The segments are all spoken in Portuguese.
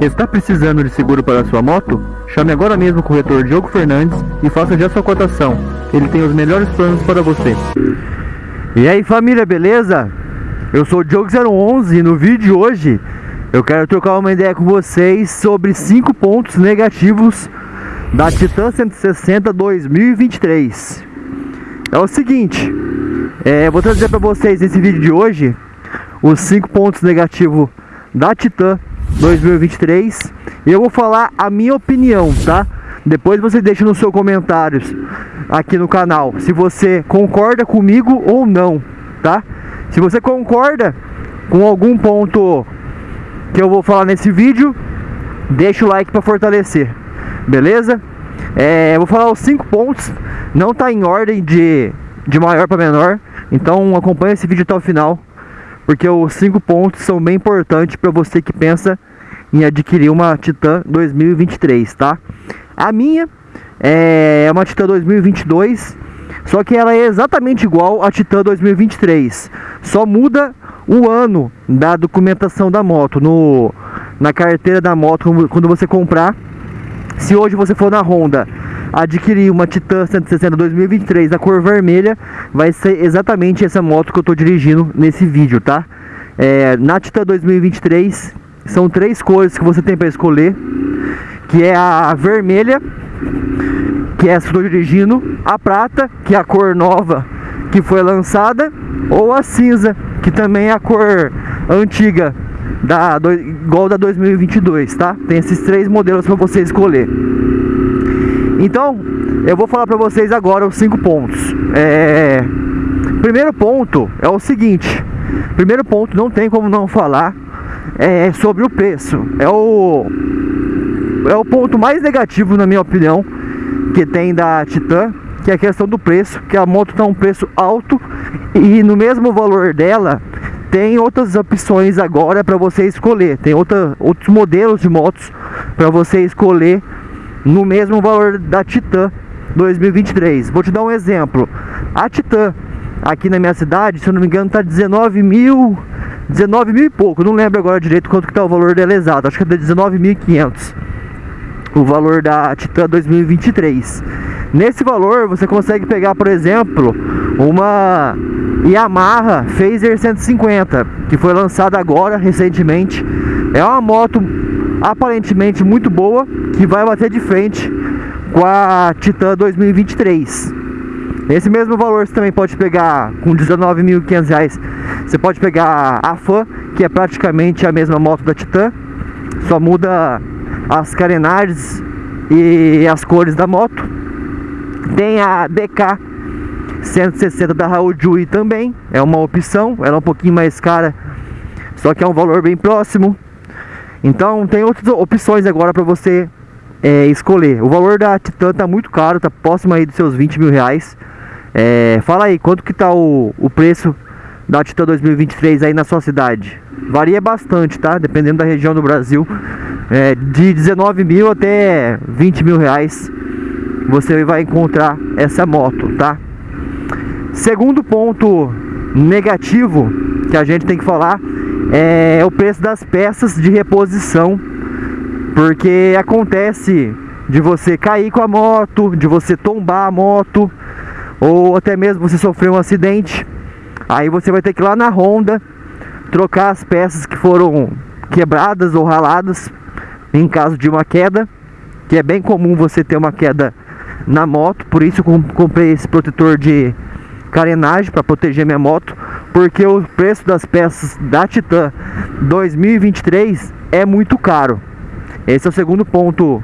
Está precisando de seguro para sua moto? Chame agora mesmo o corretor Diogo Fernandes e faça já sua cotação. Ele tem os melhores planos para você. E aí família, beleza? Eu sou o Diogo011 e no vídeo de hoje eu quero trocar uma ideia com vocês sobre 5 pontos negativos da Titan 160 2023. É o seguinte, é, vou trazer para vocês nesse vídeo de hoje os 5 pontos negativos da Titan 2023 e eu vou falar a minha opinião, tá? Depois você deixa nos seus comentários aqui no canal se você concorda comigo ou não, tá? Se você concorda com algum ponto que eu vou falar nesse vídeo, deixa o like para fortalecer, beleza? É, eu vou falar os cinco pontos, não tá em ordem de, de maior para menor, então acompanha esse vídeo até o final, porque os cinco pontos são bem importantes para você que pensa em adquirir uma Titan 2023, tá? A minha é uma Titan 2022, só que ela é exatamente igual à Titan 2023, só muda o ano da documentação da moto no na carteira da moto quando você comprar. Se hoje você for na Honda adquirir uma Titan 160 2023 da cor vermelha, vai ser exatamente essa moto que eu estou dirigindo nesse vídeo, tá? É, na Titan 2023 são três cores que você tem para escolher, que é a vermelha, que é essa que eu estou dirigindo, a prata, que é a cor nova que foi lançada, ou a cinza, que também é a cor antiga da do, igual da 2022, tá? Tem esses três modelos para você escolher. Então, eu vou falar para vocês agora os cinco pontos. É... Primeiro ponto é o seguinte. Primeiro ponto, não tem como não falar é sobre o preço. É o é o ponto mais negativo na minha opinião que tem da Titan, que é a questão do preço, que a moto está um preço alto e no mesmo valor dela tem outras opções agora para você escolher. Tem outra, outros modelos de motos para você escolher no mesmo valor da Titan 2023. Vou te dar um exemplo. A Titan aqui na minha cidade, se eu não me engano, tá 19 mil 19 mil e pouco, não lembro agora direito quanto que tá o valor dela exato, acho que é 19.500 o valor da Titan 2023 nesse valor você consegue pegar por exemplo uma Yamaha Phaser 150 que foi lançada agora recentemente é uma moto aparentemente muito boa que vai bater de frente com a Titan 2023 esse mesmo valor você também pode pegar com 19.500 reais você pode pegar a Fan, que é praticamente a mesma moto da Titan, só muda as carenagens e as cores da moto. Tem a DK 160 da Raul Jui também, é uma opção, ela é um pouquinho mais cara, só que é um valor bem próximo. Então tem outras opções agora para você é, escolher. O valor da Titan tá muito caro, tá próximo aí dos seus 20 mil reais. É, fala aí, quanto que tá o, o preço da Titan 2023 aí na sua cidade? Varia bastante, tá? Dependendo da região do Brasil. É, de 19 mil até 20 mil reais você vai encontrar essa moto, tá? Segundo ponto negativo que a gente tem que falar é o preço das peças de reposição. Porque acontece de você cair com a moto, de você tombar a moto, ou até mesmo você sofrer um acidente Aí você vai ter que ir lá na Honda trocar as peças que foram quebradas ou raladas em caso de uma queda, que é bem comum você ter uma queda na moto, por isso eu comprei esse protetor de carenagem para proteger minha moto, porque o preço das peças da Titan 2023 é muito caro. Esse é o segundo ponto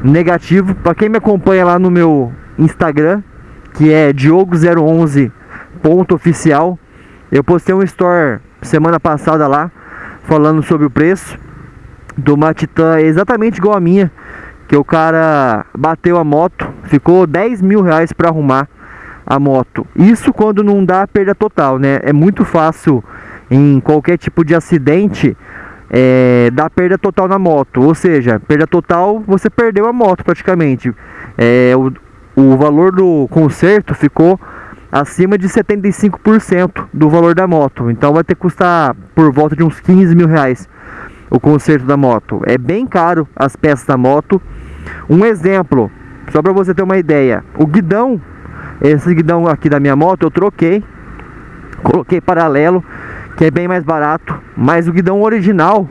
negativo. Para quem me acompanha lá no meu Instagram, que é Diogo011 ponto oficial, eu postei um store semana passada lá, falando sobre o preço de uma Titan exatamente igual a minha, que o cara bateu a moto, ficou 10 mil reais para arrumar a moto. Isso quando não dá perda total, né? É muito fácil em qualquer tipo de acidente é, dar perda total na moto. Ou seja, perda total, você perdeu a moto praticamente. É, o, o valor do conserto ficou acima de 75% do valor da moto. Então vai ter que custar por volta de uns 15 mil reais o conserto da moto. É bem caro as peças da moto. Um exemplo, só para você ter uma ideia, o guidão, esse guidão aqui da minha moto eu troquei, coloquei paralelo, que é bem mais barato, mas o guidão original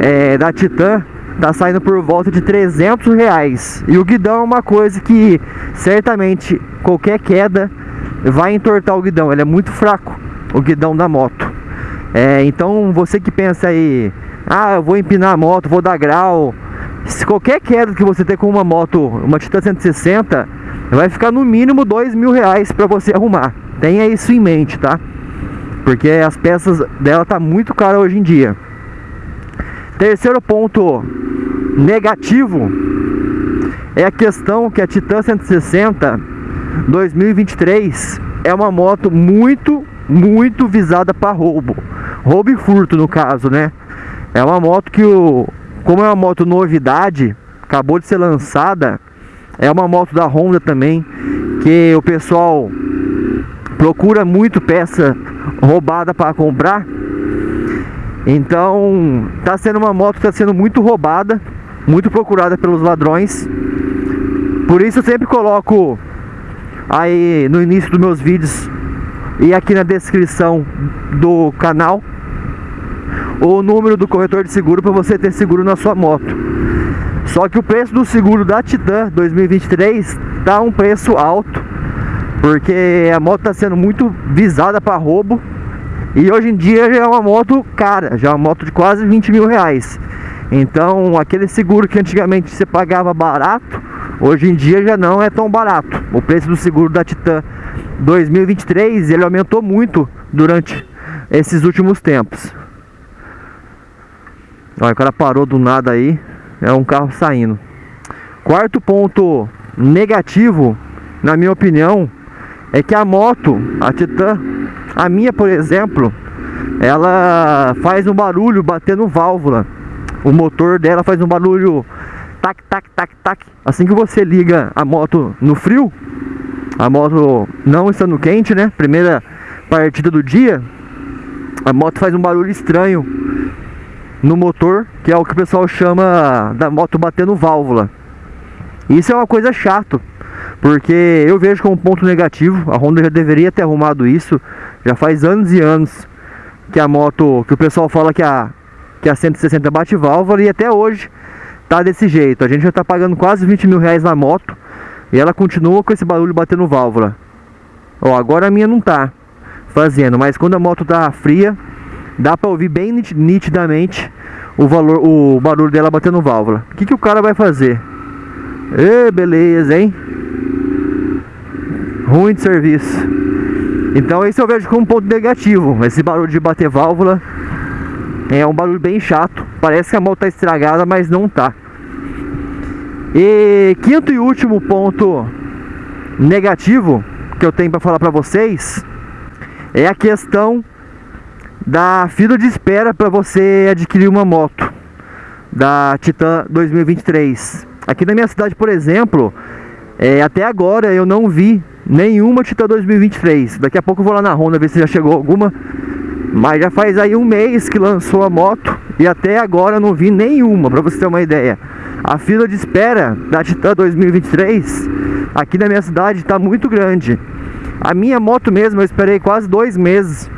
é, da Titan tá saindo por volta de 300 reais. E o guidão é uma coisa que certamente qualquer queda vai entortar o guidão, ele é muito fraco, o guidão da moto. É, então você que pensa aí, ah, eu vou empinar a moto, vou dar grau. Se qualquer queda que você ter com uma moto, uma Titan 160, vai ficar no mínimo dois mil reais para você arrumar. Tenha isso em mente, tá? Porque as peças dela tá muito cara hoje em dia. Terceiro ponto negativo é a questão que a Titan 160 2023 é uma moto muito, muito visada para roubo. Roubo e furto no caso, né? É uma moto que o como é uma moto novidade, acabou de ser lançada, é uma moto da Honda também, que o pessoal procura muito peça roubada para comprar. Então, tá sendo uma moto que está sendo muito roubada, muito procurada pelos ladrões. Por isso eu sempre coloco aí no início dos meus vídeos e aqui na descrição do canal o número do corretor de seguro para você ter seguro na sua moto. Só que o preço do seguro da Titan 2023 tá um preço alto, porque a moto está sendo muito visada para roubo e hoje em dia já é uma moto cara, já é uma moto de quase 20 mil reais. Então aquele seguro que antigamente você pagava barato, hoje em dia já não é tão barato. O preço do seguro da Titan 2023 ele aumentou muito durante esses últimos tempos. Olha, o cara parou do nada aí. É um carro saindo. Quarto ponto negativo, na minha opinião, é que a moto, a Titan, a minha por exemplo, ela faz um barulho batendo válvula. O motor dela faz um barulho tac, tac, tac, tac. Assim que você liga a moto no frio, a moto não estando quente, né? Primeira partida do dia, a moto faz um barulho estranho no motor, que é o que o pessoal chama da moto batendo válvula. Isso é uma coisa chato, porque eu vejo como ponto negativo, a Honda já deveria ter arrumado isso, já faz anos e anos que a moto, que o pessoal fala que a, que a 160 bate válvula e até hoje tá desse jeito. A gente já tá pagando quase 20 mil reais na moto e ela continua com esse barulho batendo válvula. Ó, agora a minha não tá fazendo, mas quando a moto tá fria, dá para ouvir bem nitidamente o valor, o barulho dela batendo válvula. O que, que o cara vai fazer? Ê, beleza, hein? Ruim de serviço. Então esse eu vejo como um ponto negativo. Esse barulho de bater válvula é um barulho bem chato. Parece que a moto tá estragada, mas não tá. E quinto e último ponto negativo que eu tenho para falar para vocês é a questão da fila de espera para você adquirir uma moto da Titan 2023. Aqui na minha cidade, por exemplo, é, até agora eu não vi nenhuma Titan 2023. Daqui a pouco eu vou lá na Honda ver se já chegou alguma. Mas já faz aí um mês que lançou a moto e até agora eu não vi nenhuma, para você ter uma ideia. A fila de espera da Titan 2023 aqui na minha cidade está muito grande. A minha moto mesmo eu esperei quase dois meses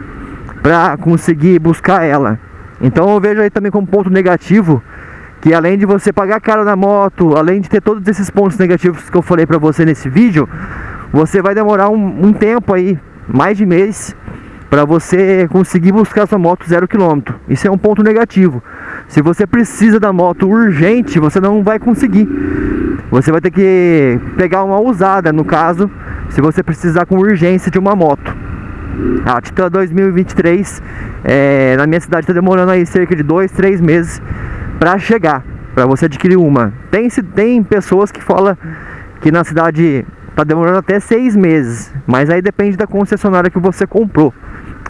para conseguir buscar ela. Então eu vejo aí também como ponto negativo que além de você pagar caro na moto, além de ter todos esses pontos negativos que eu falei para você nesse vídeo, você vai demorar um, um tempo aí, mais de mês, para você conseguir buscar sua moto zero quilômetro. Isso é um ponto negativo. Se você precisa da moto urgente, você não vai conseguir. Você vai ter que pegar uma usada, no caso, se você precisar com urgência de uma moto. A Titan 2023 é, na minha cidade está demorando aí cerca de 2, 3 meses para chegar, para você adquirir uma. Tem, tem pessoas que falam que na cidade está demorando até 6 meses, mas aí depende da concessionária que você comprou.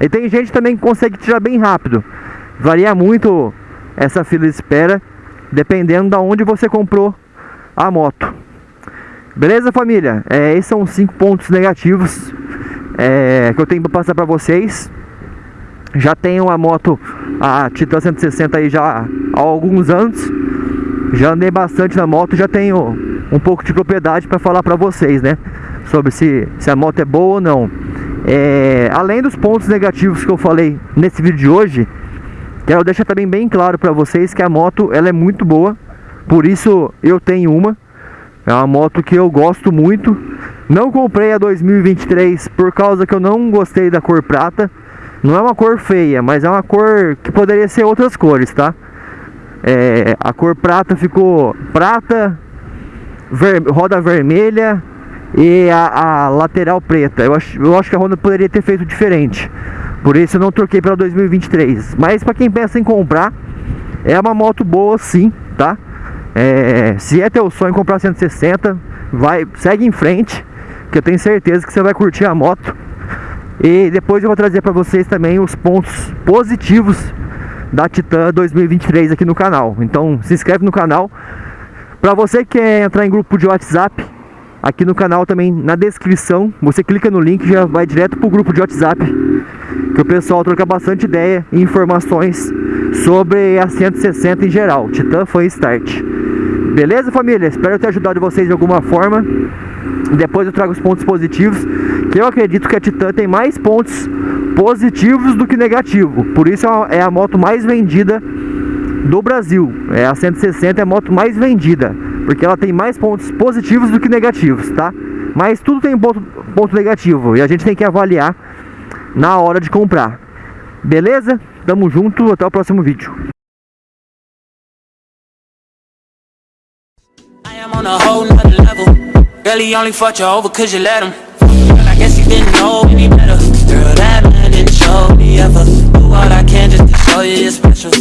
E tem gente também que consegue tirar bem rápido. Varia muito essa fila de espera, dependendo da onde você comprou a moto. Beleza, família? É, esses são cinco pontos negativos é, que eu tenho para passar para vocês. Já tenho a moto a Titan 160 aí já há alguns anos. Já andei bastante na moto, já tenho um pouco de propriedade para falar para vocês, né? Sobre se, se a moto é boa ou não. É, além dos pontos negativos que eu falei nesse vídeo de hoje, quero deixar também bem claro para vocês que a moto ela é muito boa. Por isso eu tenho uma. É uma moto que eu gosto muito. Não comprei a 2023 por causa que eu não gostei da cor prata. Não é uma cor feia, mas é uma cor que poderia ser outras cores, tá? É, a cor prata ficou prata, ver, roda vermelha e a, a, lateral preta. Eu acho, eu acho que a Honda poderia ter feito diferente. Por isso eu não troquei para 2023. Mas para quem pensa em comprar, é uma moto boa sim, tá? É, se é teu sonho comprar 160, vai, segue em frente, que eu tenho certeza que você vai curtir a moto. E depois eu vou trazer para vocês também os pontos positivos da Titan 2023 aqui no canal. Então se inscreve no canal. Para você que quer entrar em grupo de WhatsApp, aqui no canal também na descrição, você clica no link e já vai direto pro grupo de WhatsApp. Que o pessoal troca bastante ideia e informações sobre a 160 em geral. Titan foi start. Beleza, família? Espero ter ajudado vocês de alguma forma. Depois eu trago os pontos positivos, que eu acredito que a Titan tem mais pontos positivos do que negativo. Por isso é a moto mais vendida do Brasil. É a 160 é a moto mais vendida, porque ela tem mais pontos positivos do que negativos, tá? Mas tudo tem ponto, ponto negativo e a gente tem que avaliar na hora de comprar. Beleza? Tamo junto, até o próximo vídeo. Girl, he only fucked you over cause you let him. But I guess he didn't know any better. Girl, that man didn't show me ever. Do all I can just to show you you're special.